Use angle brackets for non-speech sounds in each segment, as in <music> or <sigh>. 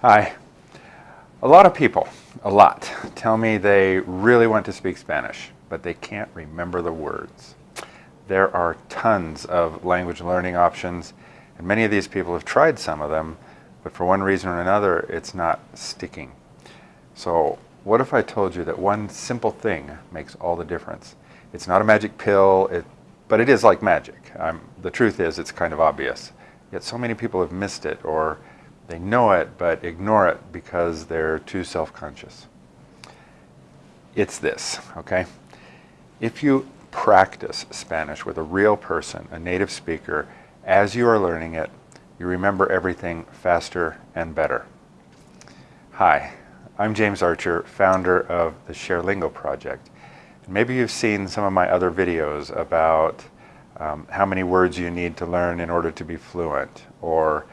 Hi. A lot of people, a lot, tell me they really want to speak Spanish, but they can't remember the words. There are tons of language learning options, and many of these people have tried some of them, but for one reason or another, it's not sticking. So what if I told you that one simple thing makes all the difference? It's not a magic pill, it, but it is like magic. I'm, the truth is it's kind of obvious. Yet so many people have missed it or they know it but ignore it because they're too self-conscious. It's this, okay? If you practice Spanish with a real person, a native speaker, as you are learning it, you remember everything faster and better. Hi, I'm James Archer, founder of the ShareLingo project. Maybe you've seen some of my other videos about um, how many words you need to learn in order to be fluent, or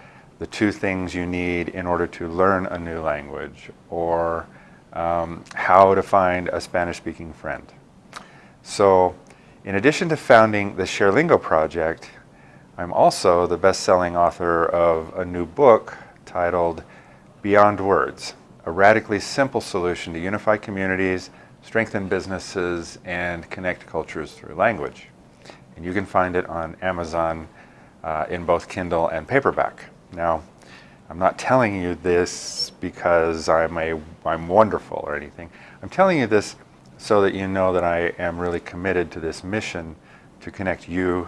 the two things you need in order to learn a new language, or um, how to find a Spanish-speaking friend. So in addition to founding the ShareLingo project, I'm also the best-selling author of a new book titled Beyond Words, a radically simple solution to unify communities, strengthen businesses, and connect cultures through language. And you can find it on Amazon uh, in both Kindle and paperback. Now, I'm not telling you this because I'm, a, I'm wonderful or anything. I'm telling you this so that you know that I am really committed to this mission to connect you,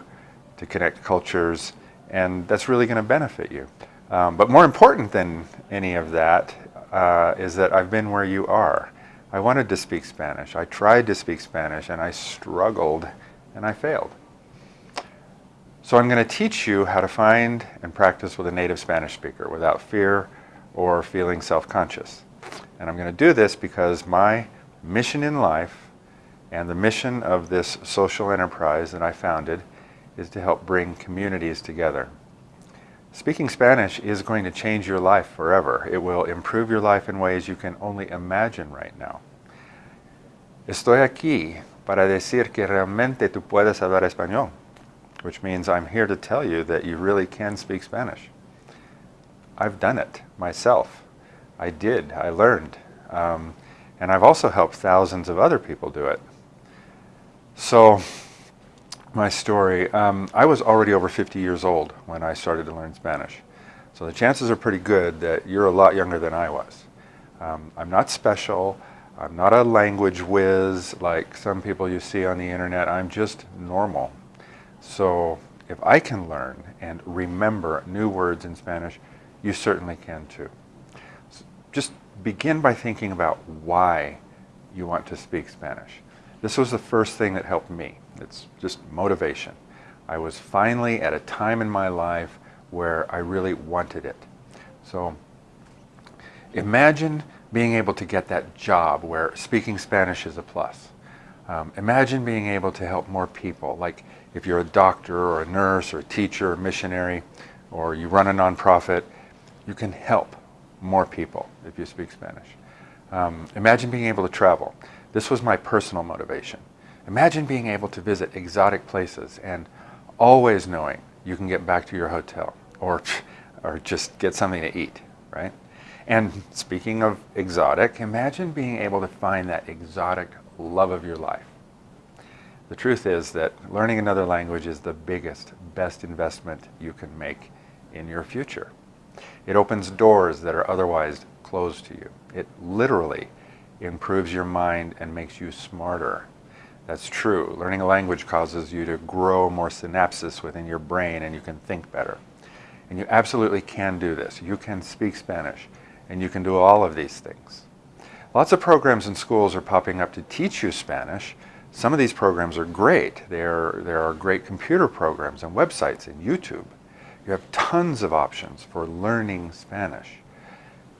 to connect cultures, and that's really going to benefit you. Um, but more important than any of that uh, is that I've been where you are. I wanted to speak Spanish. I tried to speak Spanish and I struggled and I failed. So I'm going to teach you how to find and practice with a native Spanish speaker without fear or feeling self-conscious. And I'm going to do this because my mission in life and the mission of this social enterprise that I founded is to help bring communities together. Speaking Spanish is going to change your life forever. It will improve your life in ways you can only imagine right now. Estoy aquí para decir que realmente tú puedes hablar español, which means I'm here to tell you that you really can speak Spanish. I've done it myself. I did. I learned. Um, and I've also helped thousands of other people do it. So my story, um, I was already over 50 years old when I started to learn Spanish. So the chances are pretty good that you're a lot younger than I was. Um, I'm not special. I'm not a language whiz like some people you see on the internet. I'm just normal. So if I can learn and remember new words in Spanish, you certainly can too. So just begin by thinking about why you want to speak Spanish. This was the first thing that helped me. It's just motivation. I was finally at a time in my life where I really wanted it. So imagine being able to get that job where speaking Spanish is a plus. Um, imagine being able to help more people, like if you're a doctor or a nurse or a teacher or missionary, or you run a nonprofit, you can help more people if you speak Spanish. Um, imagine being able to travel. This was my personal motivation. Imagine being able to visit exotic places and always knowing you can get back to your hotel or, <laughs> or just get something to eat, right? And speaking of exotic, imagine being able to find that exotic love of your life. The truth is that learning another language is the biggest, best investment you can make in your future. It opens doors that are otherwise closed to you. It literally improves your mind and makes you smarter that's true. Learning a language causes you to grow more synapses within your brain and you can think better. And you absolutely can do this. You can speak Spanish and you can do all of these things. Lots of programs in schools are popping up to teach you Spanish. Some of these programs are great. There, there are great computer programs and websites and YouTube. You have tons of options for learning Spanish.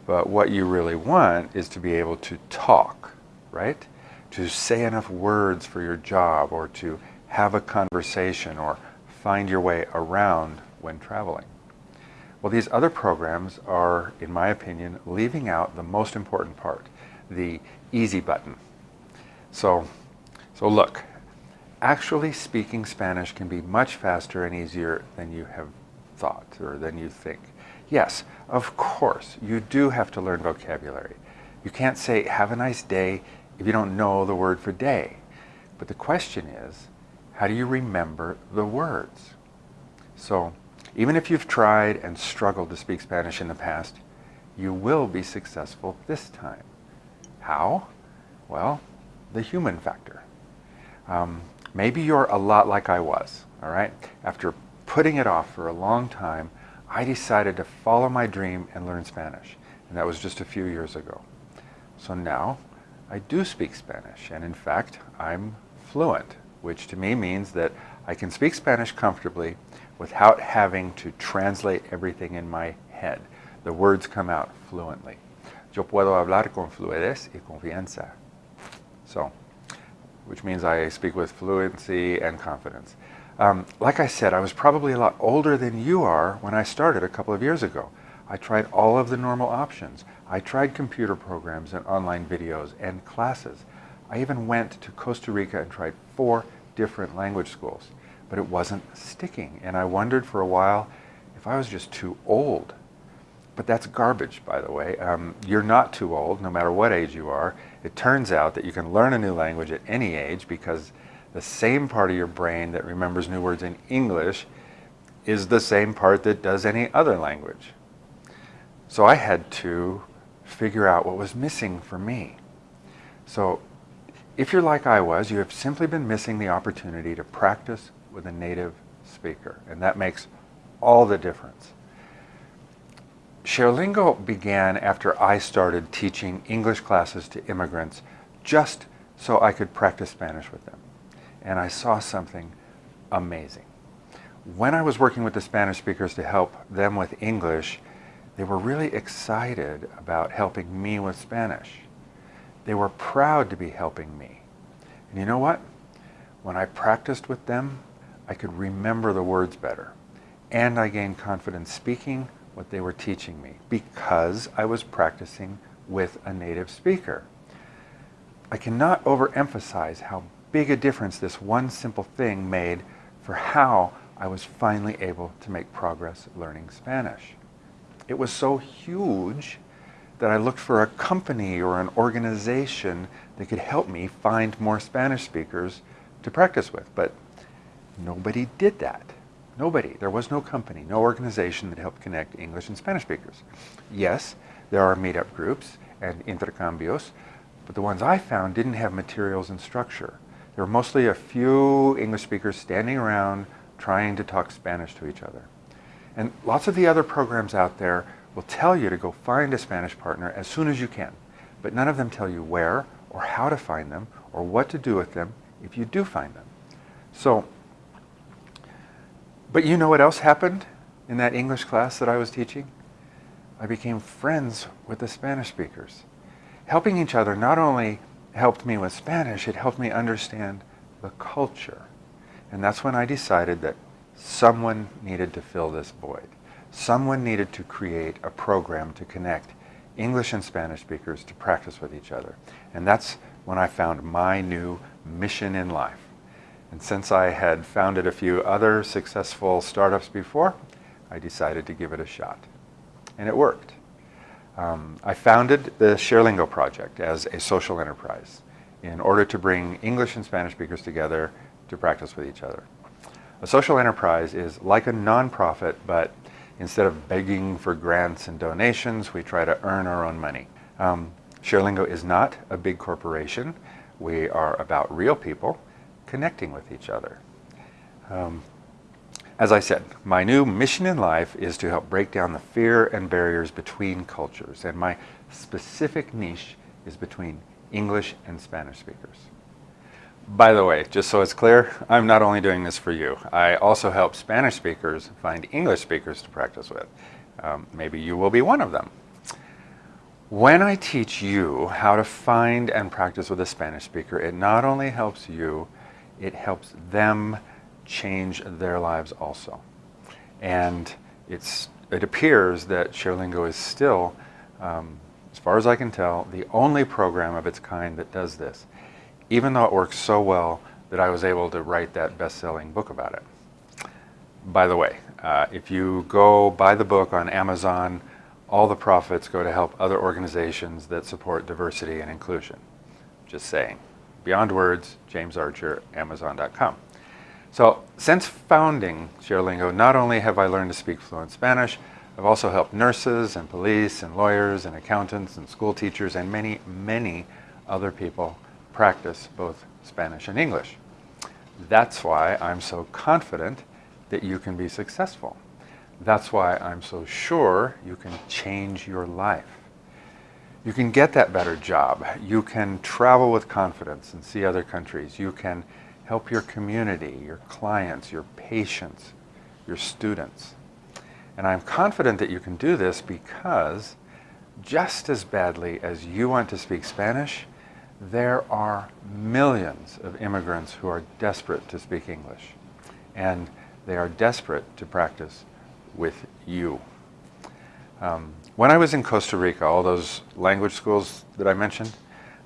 But what you really want is to be able to talk, right? to say enough words for your job or to have a conversation or find your way around when traveling. Well, these other programs are, in my opinion, leaving out the most important part, the easy button. So, so look, actually speaking Spanish can be much faster and easier than you have thought or than you think. Yes, of course, you do have to learn vocabulary. You can't say, have a nice day, if you don't know the word for day. But the question is, how do you remember the words? So, even if you've tried and struggled to speak Spanish in the past, you will be successful this time. How? Well, the human factor. Um, maybe you're a lot like I was, all right? After putting it off for a long time, I decided to follow my dream and learn Spanish. And that was just a few years ago. So now I do speak Spanish. And in fact, I'm fluent, which to me means that I can speak Spanish comfortably without having to translate everything in my head. The words come out fluently. Yo puedo hablar con fluidez y confianza. So, which means I speak with fluency and confidence. Um, like I said, I was probably a lot older than you are when I started a couple of years ago. I tried all of the normal options. I tried computer programs and online videos and classes. I even went to Costa Rica and tried four different language schools, but it wasn't sticking. And I wondered for a while if I was just too old. But that's garbage, by the way. Um, you're not too old, no matter what age you are. It turns out that you can learn a new language at any age because the same part of your brain that remembers new words in English is the same part that does any other language. So I had to figure out what was missing for me. So if you're like I was, you have simply been missing the opportunity to practice with a native speaker, and that makes all the difference. ShareLingo began after I started teaching English classes to immigrants just so I could practice Spanish with them and I saw something amazing. When I was working with the Spanish speakers to help them with English, they were really excited about helping me with Spanish. They were proud to be helping me. And you know what? When I practiced with them, I could remember the words better. And I gained confidence speaking what they were teaching me because I was practicing with a native speaker. I cannot overemphasize how big a difference this one simple thing made for how I was finally able to make progress learning Spanish. It was so huge that I looked for a company or an organization that could help me find more Spanish speakers to practice with. But nobody did that. Nobody. There was no company, no organization that helped connect English and Spanish speakers. Yes, there are meetup groups and intercambios, but the ones I found didn't have materials and structure. There were mostly a few English speakers standing around trying to talk Spanish to each other. And lots of the other programs out there will tell you to go find a Spanish partner as soon as you can. But none of them tell you where or how to find them or what to do with them if you do find them. So, but you know what else happened in that English class that I was teaching? I became friends with the Spanish speakers, helping each other not only helped me with Spanish, it helped me understand the culture. And that's when I decided that someone needed to fill this void. Someone needed to create a program to connect English and Spanish speakers to practice with each other. And that's when I found my new mission in life. And since I had founded a few other successful startups before, I decided to give it a shot. And it worked. Um, I founded the ShareLingo project as a social enterprise in order to bring English and Spanish speakers together to practice with each other. A social enterprise is like a nonprofit, but instead of begging for grants and donations, we try to earn our own money. Um, ShareLingo is not a big corporation. We are about real people connecting with each other. Um, as I said, my new mission in life is to help break down the fear and barriers between cultures, and my specific niche is between English and Spanish speakers. By the way, just so it's clear, I'm not only doing this for you. I also help Spanish speakers find English speakers to practice with. Um, maybe you will be one of them. When I teach you how to find and practice with a Spanish speaker, it not only helps you, it helps them change their lives also. And it's, it appears that ShareLingo is still, um, as far as I can tell, the only program of its kind that does this, even though it works so well that I was able to write that best-selling book about it. By the way, uh, if you go buy the book on Amazon, all the profits go to help other organizations that support diversity and inclusion. Just saying. Beyond Words, James Archer, Amazon.com. So since founding ShareLingo, not only have I learned to speak fluent Spanish, I've also helped nurses and police and lawyers and accountants and school teachers and many, many other people practice both Spanish and English. That's why I'm so confident that you can be successful. That's why I'm so sure you can change your life. You can get that better job. You can travel with confidence and see other countries. You can help your community, your clients, your patients, your students. And I'm confident that you can do this because just as badly as you want to speak Spanish, there are millions of immigrants who are desperate to speak English. And they are desperate to practice with you. Um, when I was in Costa Rica, all those language schools that I mentioned,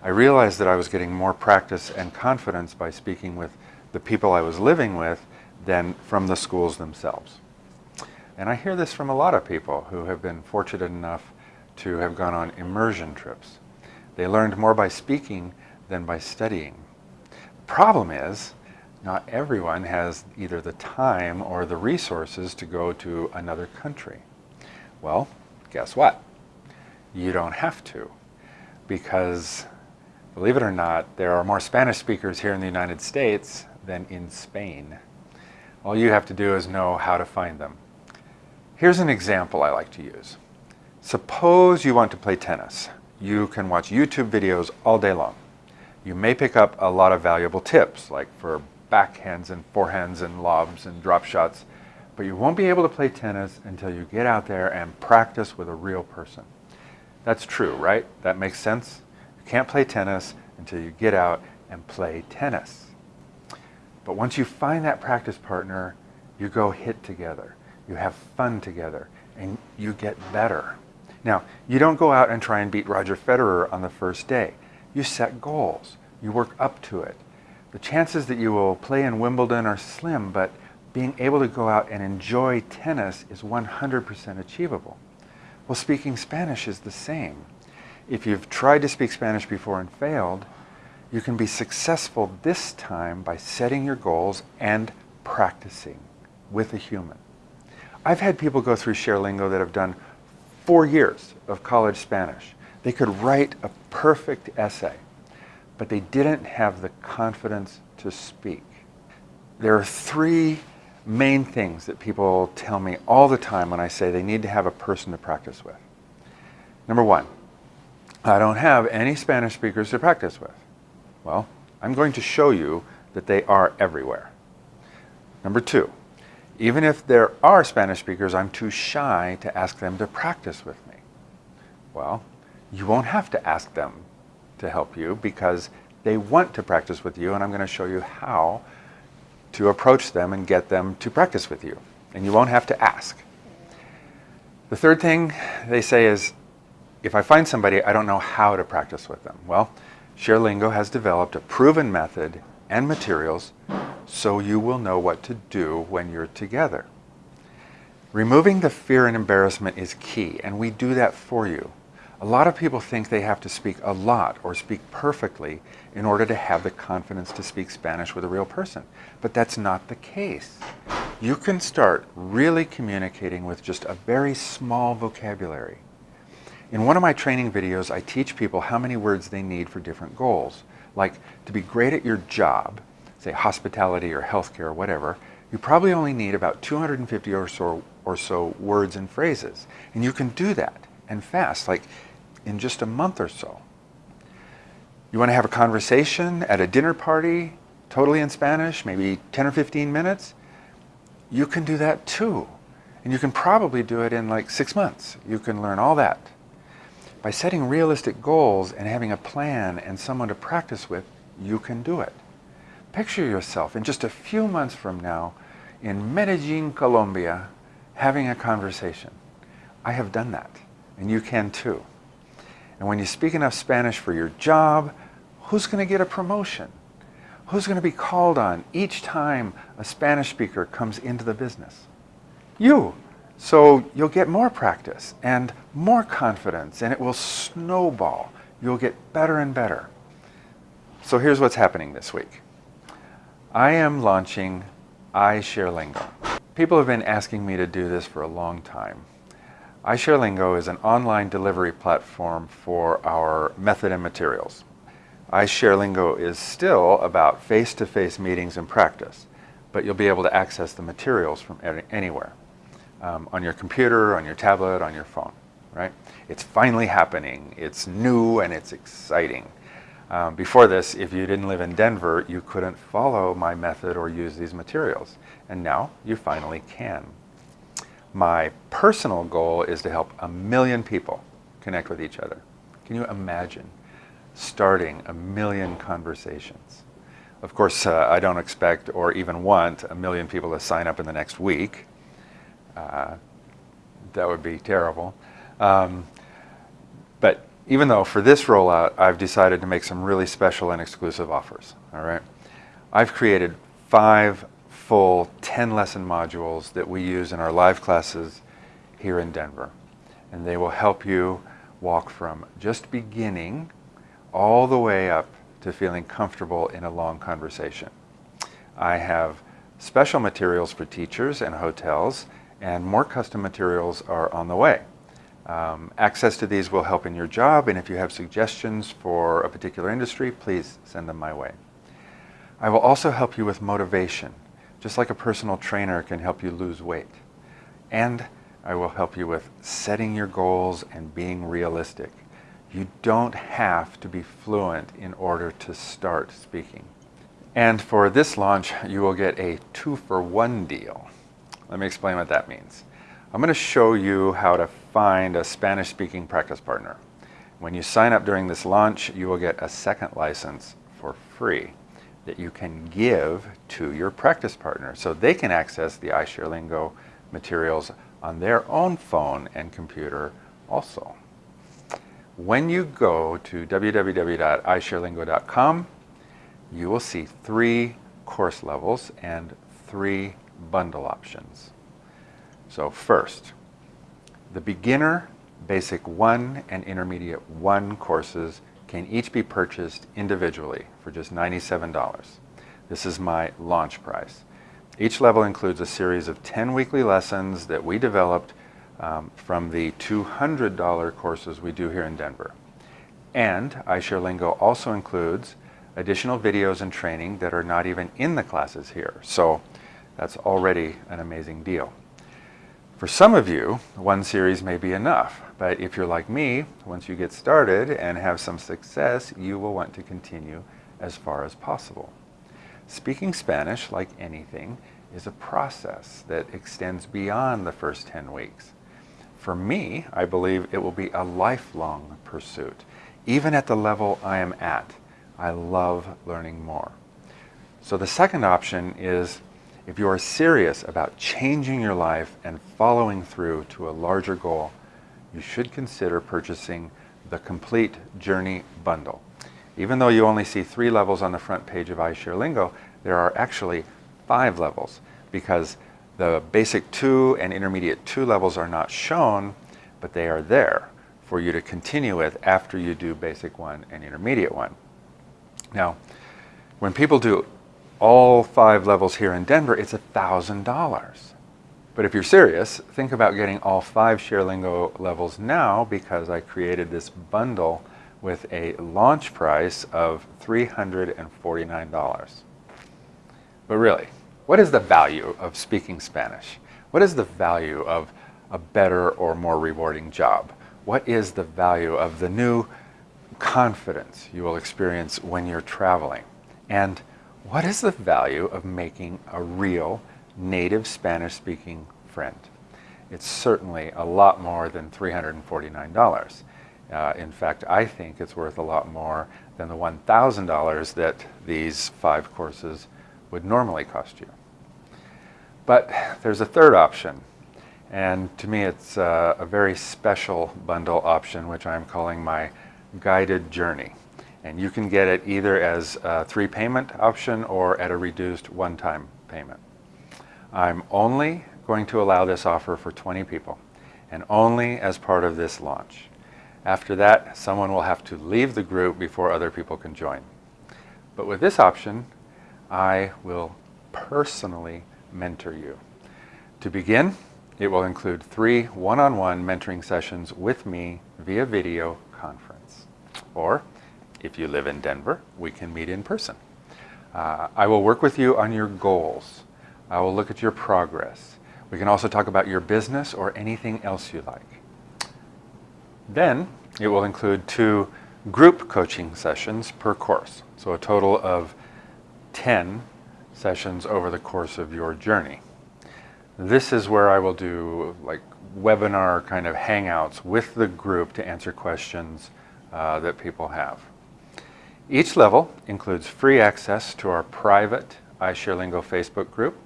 I realized that I was getting more practice and confidence by speaking with the people I was living with than from the schools themselves. And I hear this from a lot of people who have been fortunate enough to have gone on immersion trips. They learned more by speaking than by studying. The problem is, not everyone has either the time or the resources to go to another country. Well, guess what? You don't have to because, believe it or not, there are more Spanish speakers here in the United States than in Spain. All you have to do is know how to find them. Here's an example I like to use. Suppose you want to play tennis. You can watch YouTube videos all day long. You may pick up a lot of valuable tips, like for backhands and forehands and lobs and drop shots, but you won't be able to play tennis until you get out there and practice with a real person. That's true, right? That makes sense? You can't play tennis until you get out and play tennis. But once you find that practice partner, you go hit together. You have fun together and you get better. Now, you don't go out and try and beat Roger Federer on the first day. You set goals. You work up to it. The chances that you will play in Wimbledon are slim, but being able to go out and enjoy tennis is 100% achievable. Well, speaking Spanish is the same. If you've tried to speak Spanish before and failed, you can be successful this time by setting your goals and practicing with a human. I've had people go through ShareLingo that have done four years of college Spanish. They could write a perfect essay but they didn't have the confidence to speak. There are three main things that people tell me all the time when I say they need to have a person to practice with. Number one, I don't have any Spanish speakers to practice with. Well, I'm going to show you that they are everywhere. Number two, even if there are Spanish speakers, I'm too shy to ask them to practice with me. Well, you won't have to ask them to help you because they want to practice with you and I'm going to show you how to approach them and get them to practice with you. And you won't have to ask. The third thing they say is, if I find somebody, I don't know how to practice with them. Well, ShareLingo has developed a proven method and materials so you will know what to do when you're together. Removing the fear and embarrassment is key, and we do that for you. A lot of people think they have to speak a lot or speak perfectly in order to have the confidence to speak Spanish with a real person. But that's not the case. You can start really communicating with just a very small vocabulary. In one of my training videos, I teach people how many words they need for different goals. Like to be great at your job, say hospitality or healthcare or whatever, you probably only need about 250 or so, or so words and phrases. And you can do that and fast. Like in just a month or so. You want to have a conversation at a dinner party, totally in Spanish, maybe 10 or 15 minutes? You can do that too. And you can probably do it in like six months. You can learn all that. By setting realistic goals and having a plan and someone to practice with, you can do it. Picture yourself in just a few months from now in Medellin, Colombia, having a conversation. I have done that, and you can too. And when you speak enough Spanish for your job, who's going to get a promotion? Who's going to be called on each time a Spanish speaker comes into the business? You. So you'll get more practice and more confidence and it will snowball. You'll get better and better. So here's what's happening this week. I am launching iShareLingo. People have been asking me to do this for a long time. iShareLingo is an online delivery platform for our method and materials. iShareLingo is still about face-to-face -face meetings and practice, but you'll be able to access the materials from anywhere. Um, on your computer, on your tablet, on your phone, right? It's finally happening. It's new and it's exciting. Um, before this, if you didn't live in Denver, you couldn't follow my method or use these materials. And now you finally can. My personal goal is to help a million people connect with each other. Can you imagine starting a million conversations? Of course, uh, I don't expect or even want a million people to sign up in the next week. Uh, that would be terrible. Um, but even though for this rollout, I've decided to make some really special and exclusive offers, all right? I've created five full 10 lesson modules that we use in our live classes here in Denver. And they will help you walk from just beginning all the way up to feeling comfortable in a long conversation. I have special materials for teachers and hotels and more custom materials are on the way. Um, access to these will help in your job, and if you have suggestions for a particular industry, please send them my way. I will also help you with motivation, just like a personal trainer can help you lose weight. And I will help you with setting your goals and being realistic. You don't have to be fluent in order to start speaking. And for this launch, you will get a two-for-one deal. Let me explain what that means. I'm going to show you how to find a Spanish-speaking practice partner. When you sign up during this launch, you will get a second license for free that you can give to your practice partner so they can access the iShareLingo materials on their own phone and computer also. When you go to www.isharelingo.com, you will see three course levels and three bundle options. So first, the beginner, basic 1 and intermediate 1 courses can each be purchased individually for just $97. This is my launch price. Each level includes a series of 10 weekly lessons that we developed um, from the $200 courses we do here in Denver. And iShareLingo also includes additional videos and training that are not even in the classes here. So that's already an amazing deal. For some of you, one series may be enough, but if you're like me, once you get started and have some success, you will want to continue as far as possible. Speaking Spanish, like anything, is a process that extends beyond the first 10 weeks. For me, I believe it will be a lifelong pursuit. Even at the level I am at, I love learning more. So the second option is if you are serious about changing your life and following through to a larger goal, you should consider purchasing the Complete Journey Bundle. Even though you only see three levels on the front page of iShareLingo, there are actually five levels because the basic two and intermediate two levels are not shown, but they are there for you to continue with after you do basic one and intermediate one. Now, when people do all five levels here in Denver, it's $1,000. But if you're serious, think about getting all five ShareLingo levels now because I created this bundle with a launch price of $349. But really, what is the value of speaking Spanish? What is the value of a better or more rewarding job? What is the value of the new confidence you will experience when you're traveling? And what is the value of making a real native Spanish speaking friend? It's certainly a lot more than $349. Uh, in fact, I think it's worth a lot more than the $1,000 that these five courses would normally cost you. But there's a third option, and to me it's uh, a very special bundle option, which I'm calling my guided journey. And you can get it either as a three payment option or at a reduced one-time payment. I'm only going to allow this offer for 20 people and only as part of this launch. After that, someone will have to leave the group before other people can join. But with this option, I will personally mentor you. To begin, it will include three one-on-one mentoring sessions with me via video conference. Or, if you live in Denver, we can meet in person. Uh, I will work with you on your goals. I will look at your progress. We can also talk about your business or anything else you like. Then it will include two group coaching sessions per course. So a total of 10 sessions over the course of your journey. This is where I will do like webinar kind of hangouts with the group to answer questions uh, that people have. Each level includes free access to our private iShareLingo Facebook group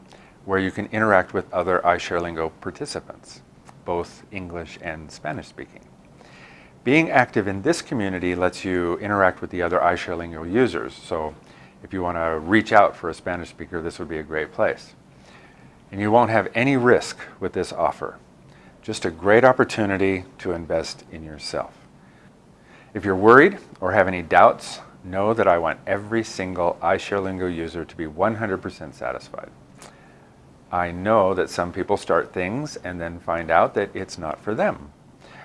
where you can interact with other iShareLingo participants, both English and Spanish speaking. Being active in this community lets you interact with the other iShareLingo users. So if you want to reach out for a Spanish speaker, this would be a great place. And you won't have any risk with this offer. Just a great opportunity to invest in yourself. If you're worried or have any doubts, know that I want every single iShareLingo user to be 100% satisfied. I know that some people start things and then find out that it's not for them.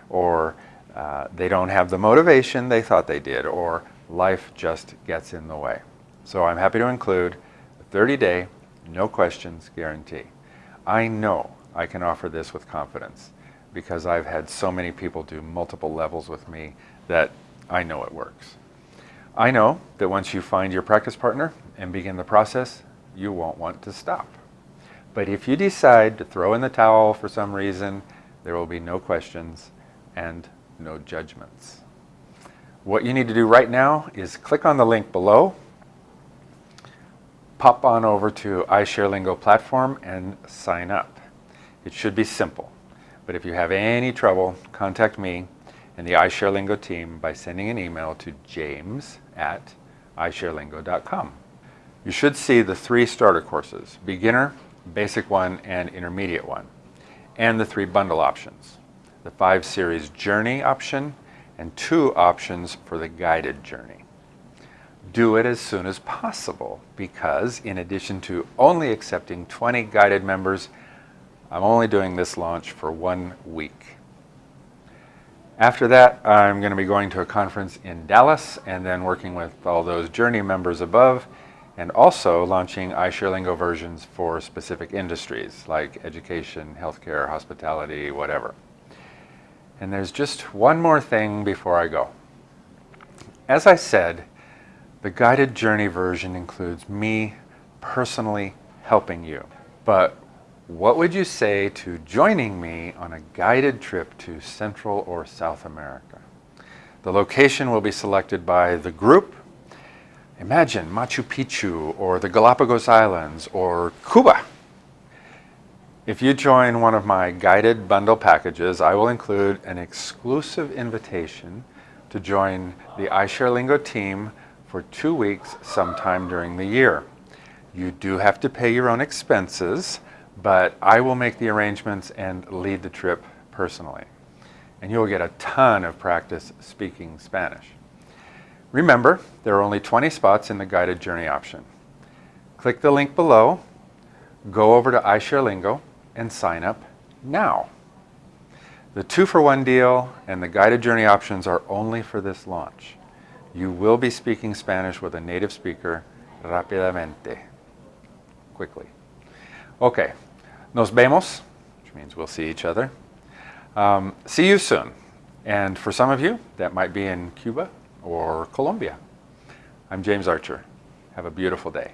Or uh, they don't have the motivation they thought they did, or life just gets in the way. So I'm happy to include a 30-day, no questions guarantee. I know I can offer this with confidence because I've had so many people do multiple levels with me that I know it works. I know that once you find your practice partner and begin the process, you won't want to stop. But if you decide to throw in the towel for some reason, there will be no questions and no judgments. What you need to do right now is click on the link below, pop on over to iShareLingo platform and sign up. It should be simple, but if you have any trouble, contact me and the iShareLingo team by sending an email to james at iShareLingo.com. You should see the three starter courses, beginner, basic one, and intermediate one, and the three bundle options the 5 Series Journey option, and two options for the guided journey. Do it as soon as possible because in addition to only accepting 20 guided members, I'm only doing this launch for one week. After that, I'm going to be going to a conference in Dallas and then working with all those Journey members above and also launching iShareLingo versions for specific industries like education, healthcare, hospitality, whatever. And there's just one more thing before I go. As I said, the guided journey version includes me personally helping you. But what would you say to joining me on a guided trip to Central or South America? The location will be selected by the group. Imagine Machu Picchu or the Galapagos Islands or Cuba. If you join one of my guided bundle packages, I will include an exclusive invitation to join the iShareLingo team for two weeks sometime during the year. You do have to pay your own expenses, but I will make the arrangements and lead the trip personally. And you'll get a ton of practice speaking Spanish. Remember, there are only 20 spots in the guided journey option. Click the link below, go over to iShareLingo, and sign up now. The two for one deal and the guided journey options are only for this launch. You will be speaking Spanish with a native speaker rápidamente, quickly. Okay, nos vemos, which means we'll see each other. Um, see you soon. And for some of you, that might be in Cuba or Colombia. I'm James Archer. Have a beautiful day.